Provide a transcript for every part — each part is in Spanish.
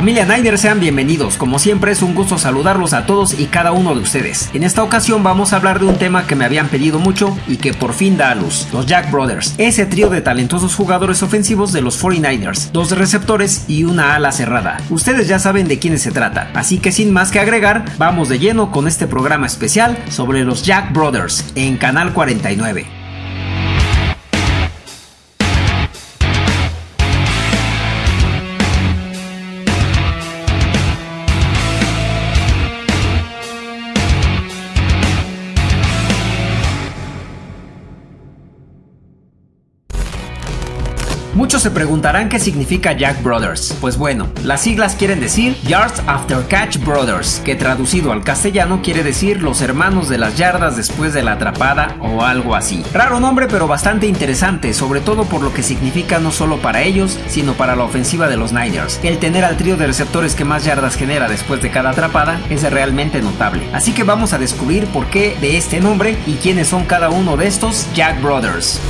Familia Niners, sean bienvenidos. Como siempre es un gusto saludarlos a todos y cada uno de ustedes. En esta ocasión vamos a hablar de un tema que me habían pedido mucho y que por fin da a luz, los Jack Brothers, ese trío de talentosos jugadores ofensivos de los 49ers, dos receptores y una ala cerrada. Ustedes ya saben de quiénes se trata, así que sin más que agregar, vamos de lleno con este programa especial sobre los Jack Brothers en Canal 49. Se preguntarán qué significa Jack Brothers. Pues bueno, las siglas quieren decir Yards After Catch Brothers, que traducido al castellano quiere decir los hermanos de las yardas después de la atrapada o algo así. Raro nombre pero bastante interesante, sobre todo por lo que significa no solo para ellos, sino para la ofensiva de los Niners. El tener al trío de receptores que más yardas genera después de cada atrapada es realmente notable. Así que vamos a descubrir por qué de este nombre y quiénes son cada uno de estos Jack Brothers.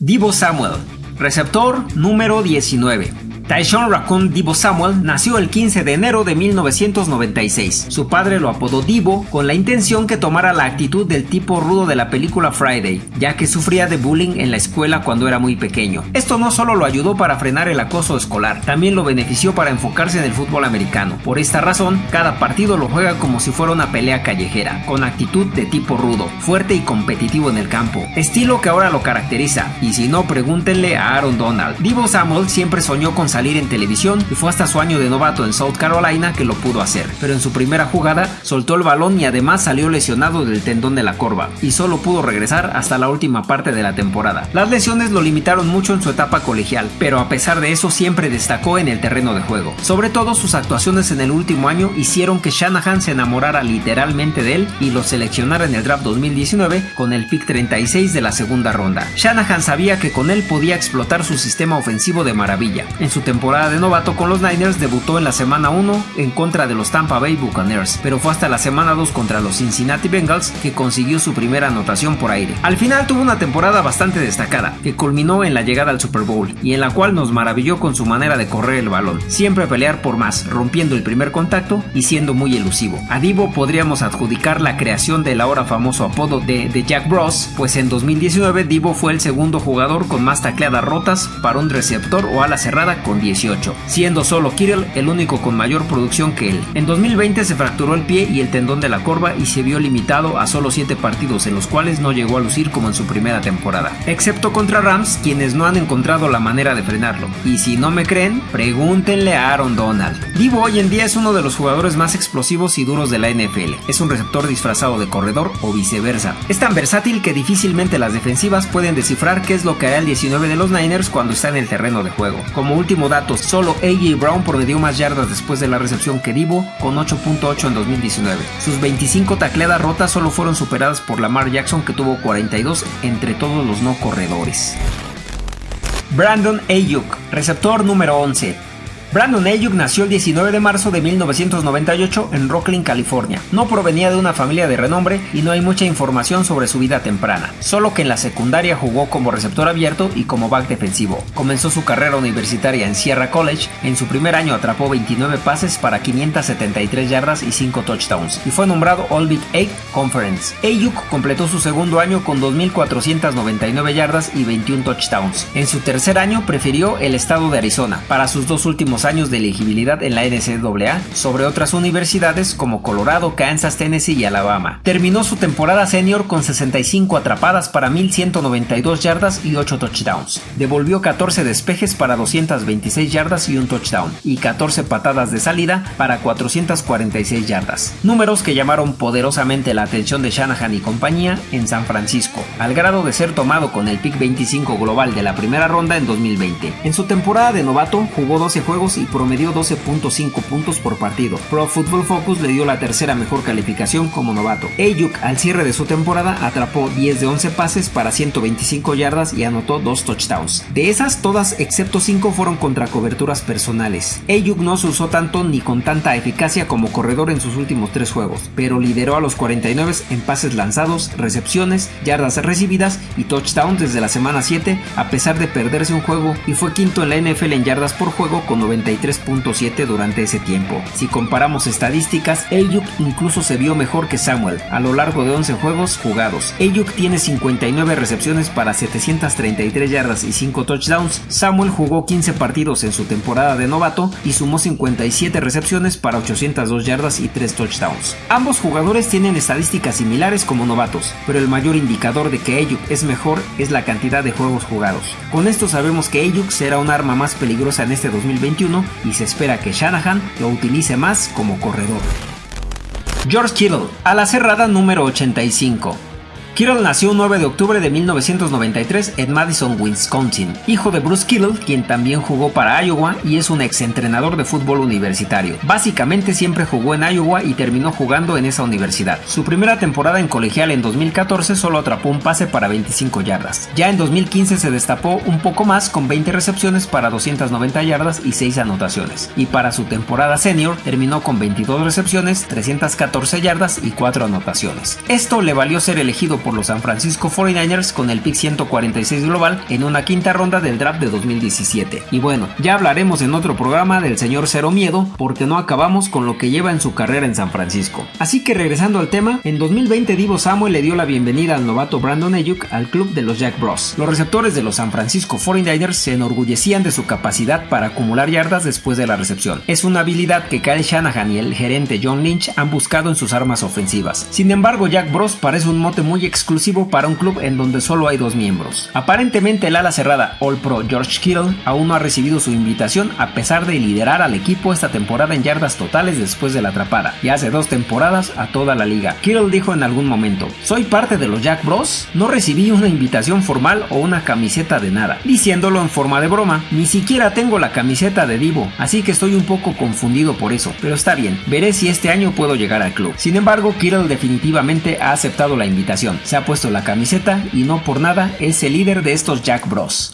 Divo Samuel Receptor número 19. Tyshon Raccoon Divo Samuel nació el 15 de enero de 1996. Su padre lo apodó Divo con la intención que tomara la actitud del tipo rudo de la película Friday, ya que sufría de bullying en la escuela cuando era muy pequeño. Esto no solo lo ayudó para frenar el acoso escolar, también lo benefició para enfocarse en el fútbol americano. Por esta razón, cada partido lo juega como si fuera una pelea callejera, con actitud de tipo rudo, fuerte y competitivo en el campo, estilo que ahora lo caracteriza, y si no pregúntenle a Aaron Donald. Divo Samuel siempre soñó con salir en televisión y fue hasta su año de novato en South Carolina que lo pudo hacer, pero en su primera jugada soltó el balón y además salió lesionado del tendón de la corva y solo pudo regresar hasta la última parte de la temporada. Las lesiones lo limitaron mucho en su etapa colegial, pero a pesar de eso siempre destacó en el terreno de juego. Sobre todo sus actuaciones en el último año hicieron que Shanahan se enamorara literalmente de él y lo seleccionara en el draft 2019 con el pick 36 de la segunda ronda. Shanahan sabía que con él podía explotar su sistema ofensivo de maravilla. En su temporada de novato con los Niners debutó en la semana 1 en contra de los Tampa Bay Buccaneers, pero fue hasta la semana 2 contra los Cincinnati Bengals que consiguió su primera anotación por aire. Al final tuvo una temporada bastante destacada, que culminó en la llegada al Super Bowl y en la cual nos maravilló con su manera de correr el balón, siempre pelear por más, rompiendo el primer contacto y siendo muy elusivo. A Divo podríamos adjudicar la creación del ahora famoso apodo de, de Jack Bros, pues en 2019 Divo fue el segundo jugador con más tacleadas rotas para un receptor o ala cerrada con 18, siendo solo Kirill el único con mayor producción que él. En 2020 se fracturó el pie y el tendón de la corva y se vio limitado a solo 7 partidos en los cuales no llegó a lucir como en su primera temporada, excepto contra Rams quienes no han encontrado la manera de frenarlo. Y si no me creen, pregúntenle a Aaron Donald. Divo hoy en día es uno de los jugadores más explosivos y duros de la NFL. Es un receptor disfrazado de corredor o viceversa. Es tan versátil que difícilmente las defensivas pueden descifrar qué es lo que hará el 19 de los Niners cuando está en el terreno de juego. Como último datos, solo AJ Brown promedió más yardas después de la recepción que Divo, con 8.8 en 2019. Sus 25 tacleadas rotas solo fueron superadas por Lamar Jackson, que tuvo 42 entre todos los no corredores. Brandon Ayuk, receptor número 11. Brandon Ayuk nació el 19 de marzo de 1998 en Rocklin, California. No provenía de una familia de renombre y no hay mucha información sobre su vida temprana, solo que en la secundaria jugó como receptor abierto y como back defensivo. Comenzó su carrera universitaria en Sierra College, en su primer año atrapó 29 pases para 573 yardas y 5 touchdowns y fue nombrado All Big Eight Conference. Ayuk completó su segundo año con 2.499 yardas y 21 touchdowns. En su tercer año prefirió el estado de Arizona. Para sus dos últimos años de elegibilidad en la NCAA sobre otras universidades como Colorado, Kansas, Tennessee y Alabama. Terminó su temporada senior con 65 atrapadas para 1192 yardas y 8 touchdowns. Devolvió 14 despejes para 226 yardas y un touchdown y 14 patadas de salida para 446 yardas. Números que llamaron poderosamente la atención de Shanahan y compañía en San Francisco, al grado de ser tomado con el pick 25 global de la primera ronda en 2020. En su temporada de novato jugó 12 juegos y promedió 12.5 puntos por partido. Pro Football Focus le dio la tercera mejor calificación como novato. Ayuk al cierre de su temporada atrapó 10 de 11 pases para 125 yardas y anotó 2 touchdowns. De esas todas excepto 5 fueron contra coberturas personales. Ayuk no se usó tanto ni con tanta eficacia como corredor en sus últimos 3 juegos, pero lideró a los 49 en pases lanzados, recepciones, yardas recibidas y touchdowns desde la semana 7 a pesar de perderse un juego y fue quinto en la NFL en yardas por juego con 90 93.7 durante ese tiempo. Si comparamos estadísticas, Ayuk incluso se vio mejor que Samuel a lo largo de 11 juegos jugados. Ayuk tiene 59 recepciones para 733 yardas y 5 touchdowns. Samuel jugó 15 partidos en su temporada de novato y sumó 57 recepciones para 802 yardas y 3 touchdowns. Ambos jugadores tienen estadísticas similares como novatos, pero el mayor indicador de que Ayuk es mejor es la cantidad de juegos jugados. Con esto sabemos que Ayuk será un arma más peligrosa en este 2021 y se espera que Shanahan lo utilice más como corredor. George Kittle, a la cerrada número 85. Kittle nació el 9 de octubre de 1993 en Madison, Wisconsin, hijo de Bruce Kittle, quien también jugó para Iowa y es un exentrenador de fútbol universitario. Básicamente siempre jugó en Iowa y terminó jugando en esa universidad. Su primera temporada en colegial en 2014 solo atrapó un pase para 25 yardas. Ya en 2015 se destapó un poco más con 20 recepciones para 290 yardas y 6 anotaciones. Y para su temporada senior terminó con 22 recepciones, 314 yardas y 4 anotaciones. Esto le valió ser elegido por los San Francisco 49ers con el pick 146 global en una quinta ronda del draft de 2017. Y bueno, ya hablaremos en otro programa del señor Cero Miedo porque no acabamos con lo que lleva en su carrera en San Francisco. Así que regresando al tema, en 2020 Divo Samuel le dio la bienvenida al novato Brandon Ayuk al club de los Jack Bros. Los receptores de los San Francisco 49ers se enorgullecían de su capacidad para acumular yardas después de la recepción. Es una habilidad que Kyle Shanahan y el gerente John Lynch han buscado en sus armas ofensivas. Sin embargo, Jack Bros parece un mote muy exclusivo para un club en donde solo hay dos miembros. Aparentemente el ala cerrada All Pro George Kittle aún no ha recibido su invitación a pesar de liderar al equipo esta temporada en yardas totales después de la atrapada y hace dos temporadas a toda la liga. Kittle dijo en algún momento, soy parte de los Jack Bros, no recibí una invitación formal o una camiseta de nada, diciéndolo en forma de broma, ni siquiera tengo la camiseta de Divo, así que estoy un poco confundido por eso, pero está bien, veré si este año puedo llegar al club. Sin embargo, Kittle definitivamente ha aceptado la invitación, se ha puesto la camiseta y no por nada es el líder de estos Jack Bros.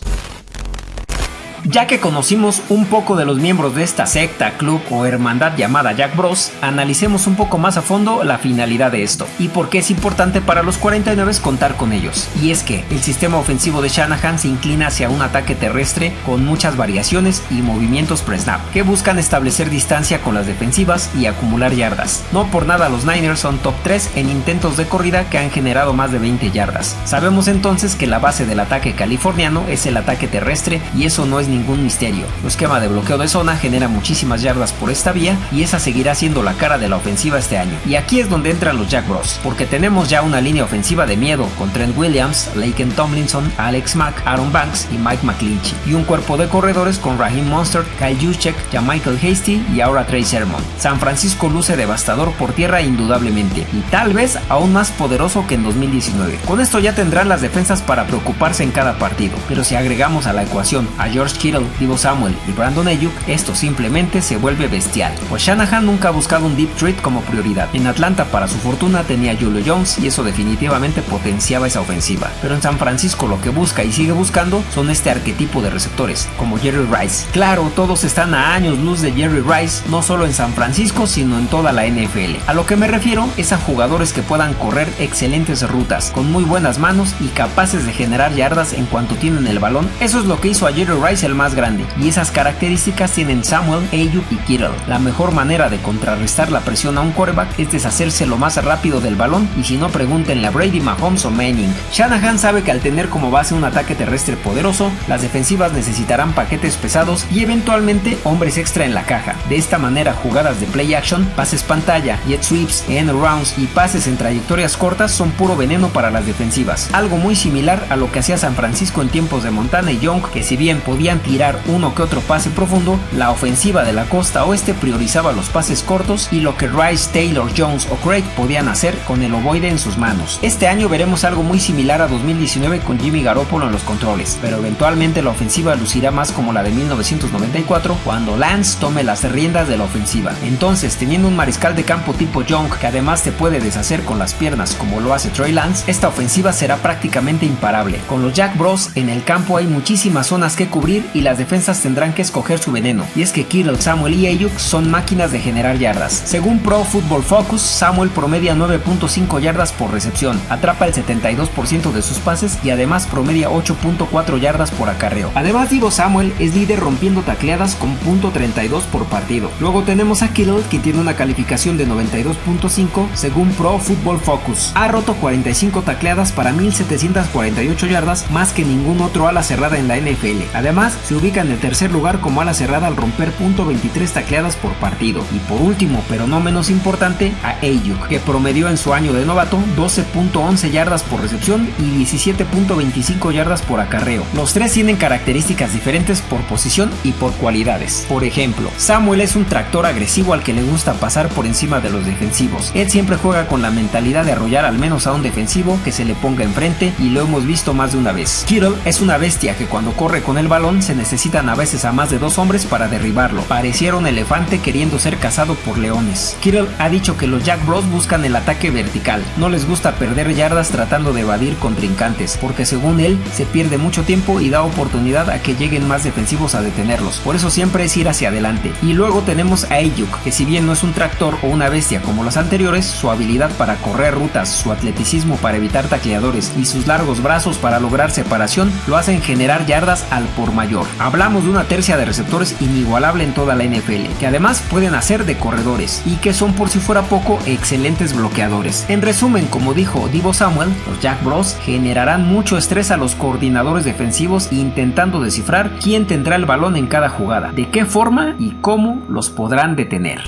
Ya que conocimos un poco de los miembros de esta secta, club o hermandad llamada Jack Bros, analicemos un poco más a fondo la finalidad de esto y por qué es importante para los 49 contar con ellos. Y es que el sistema ofensivo de Shanahan se inclina hacia un ataque terrestre con muchas variaciones y movimientos pre-snap que buscan establecer distancia con las defensivas y acumular yardas. No por nada los Niners son top 3 en intentos de corrida que han generado más de 20 yardas. Sabemos entonces que la base del ataque californiano es el ataque terrestre y eso no es ningún misterio. El esquema de bloqueo de zona genera muchísimas yardas por esta vía y esa seguirá siendo la cara de la ofensiva este año. Y aquí es donde entran los Jack Bros, porque tenemos ya una línea ofensiva de miedo con Trent Williams, Laken Tomlinson, Alex Mack, Aaron Banks y Mike McClinchy, y un cuerpo de corredores con Raheem Monster, Kyle Juszczyk, Michael Hasty y ahora Trey Sermon. San Francisco luce devastador por tierra indudablemente y tal vez aún más poderoso que en 2019. Con esto ya tendrán las defensas para preocuparse en cada partido, pero si agregamos a la ecuación a George Kittle, Divo Samuel y Brandon Ayuk, esto simplemente se vuelve bestial. Pues Shanahan nunca ha buscado un deep threat como prioridad. En Atlanta, para su fortuna, tenía Julio Jones y eso definitivamente potenciaba esa ofensiva. Pero en San Francisco lo que busca y sigue buscando son este arquetipo de receptores, como Jerry Rice. Claro, todos están a años luz de Jerry Rice, no solo en San Francisco, sino en toda la NFL. A lo que me refiero es a jugadores que puedan correr excelentes rutas, con muy buenas manos y capaces de generar yardas en cuanto tienen el balón. Eso es lo que hizo a Jerry Rice el más grande, y esas características tienen Samuel, Ayuk y Kittle. La mejor manera de contrarrestar la presión a un quarterback es deshacerse lo más rápido del balón, y si no pregúntenle a Brady, Mahomes o Manning. Shanahan sabe que al tener como base un ataque terrestre poderoso, las defensivas necesitarán paquetes pesados y eventualmente hombres extra en la caja. De esta manera, jugadas de play action, pases pantalla, jet sweeps, end rounds y pases en trayectorias cortas son puro veneno para las defensivas. Algo muy similar a lo que hacía San Francisco en tiempos de Montana y Young, que si bien podían tirar uno que otro pase profundo, la ofensiva de la costa oeste priorizaba los pases cortos y lo que Rice, Taylor, Jones o Craig podían hacer con el ovoide en sus manos. Este año veremos algo muy similar a 2019 con Jimmy Garoppolo en los controles, pero eventualmente la ofensiva lucirá más como la de 1994 cuando Lance tome las riendas de la ofensiva. Entonces, teniendo un mariscal de campo tipo Young que además te puede deshacer con las piernas como lo hace Trey Lance, esta ofensiva será prácticamente imparable. Con los Jack Bros en el campo hay muchísimas zonas que cubrir y las defensas tendrán que escoger su veneno. Y es que Kittle, Samuel y Ayuk son máquinas de generar yardas. Según Pro Football Focus, Samuel promedia 9.5 yardas por recepción, atrapa el 72% de sus pases y además promedia 8.4 yardas por acarreo. Además, Divo Samuel es líder rompiendo tacleadas con .32 por partido. Luego tenemos a Kittle que tiene una calificación de 92.5 según Pro Football Focus. Ha roto 45 tacleadas para 1748 yardas, más que ningún otro ala cerrada en la NFL. Además, se ubica en el tercer lugar como ala cerrada al romper .23 tacleadas por partido. Y por último, pero no menos importante, a Ayuk, que promedió en su año de novato 12.11 yardas por recepción y 17.25 yardas por acarreo. Los tres tienen características diferentes por posición y por cualidades. Por ejemplo, Samuel es un tractor agresivo al que le gusta pasar por encima de los defensivos. Él siempre juega con la mentalidad de arrollar al menos a un defensivo que se le ponga enfrente y lo hemos visto más de una vez. Kittle es una bestia que cuando corre con el balón se necesitan a veces a más de dos hombres para derribarlo. Pareciera un elefante queriendo ser cazado por leones. Kittle ha dicho que los Jack Bros buscan el ataque vertical. No les gusta perder yardas tratando de evadir contrincantes, porque según él se pierde mucho tiempo y da oportunidad a que lleguen más defensivos a detenerlos. Por eso siempre es ir hacia adelante. Y luego tenemos a Ayuk, que si bien no es un tractor o una bestia como los anteriores, su habilidad para correr rutas, su atleticismo para evitar tacleadores y sus largos brazos para lograr separación lo hacen generar yardas al por mayor. Hablamos de una tercia de receptores inigualable en toda la NFL, que además pueden hacer de corredores y que son por si fuera poco excelentes bloqueadores. En resumen, como dijo Divo Samuel, los Jack Bros generarán mucho estrés a los coordinadores defensivos intentando descifrar quién tendrá el balón en cada jugada, de qué forma y cómo los podrán detener.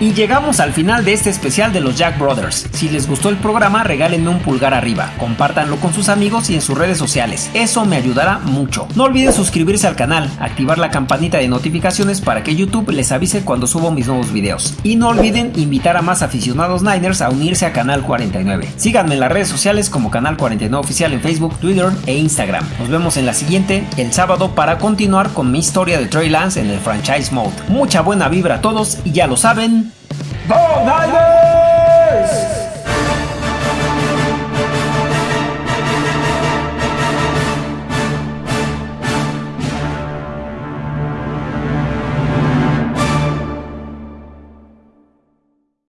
Y llegamos al final de este especial de los Jack Brothers. Si les gustó el programa, regálenme un pulgar arriba, compártanlo con sus amigos y en sus redes sociales. Eso me ayudará mucho. No olviden suscribirse al canal, activar la campanita de notificaciones para que YouTube les avise cuando subo mis nuevos videos. Y no olviden invitar a más aficionados Niners a unirse a Canal 49. Síganme en las redes sociales como Canal 49 Oficial en Facebook, Twitter e Instagram. Nos vemos en la siguiente, el sábado, para continuar con mi historia de Trey Lance en el franchise mode. Mucha buena vibra a todos y ya lo saben, Go Niners!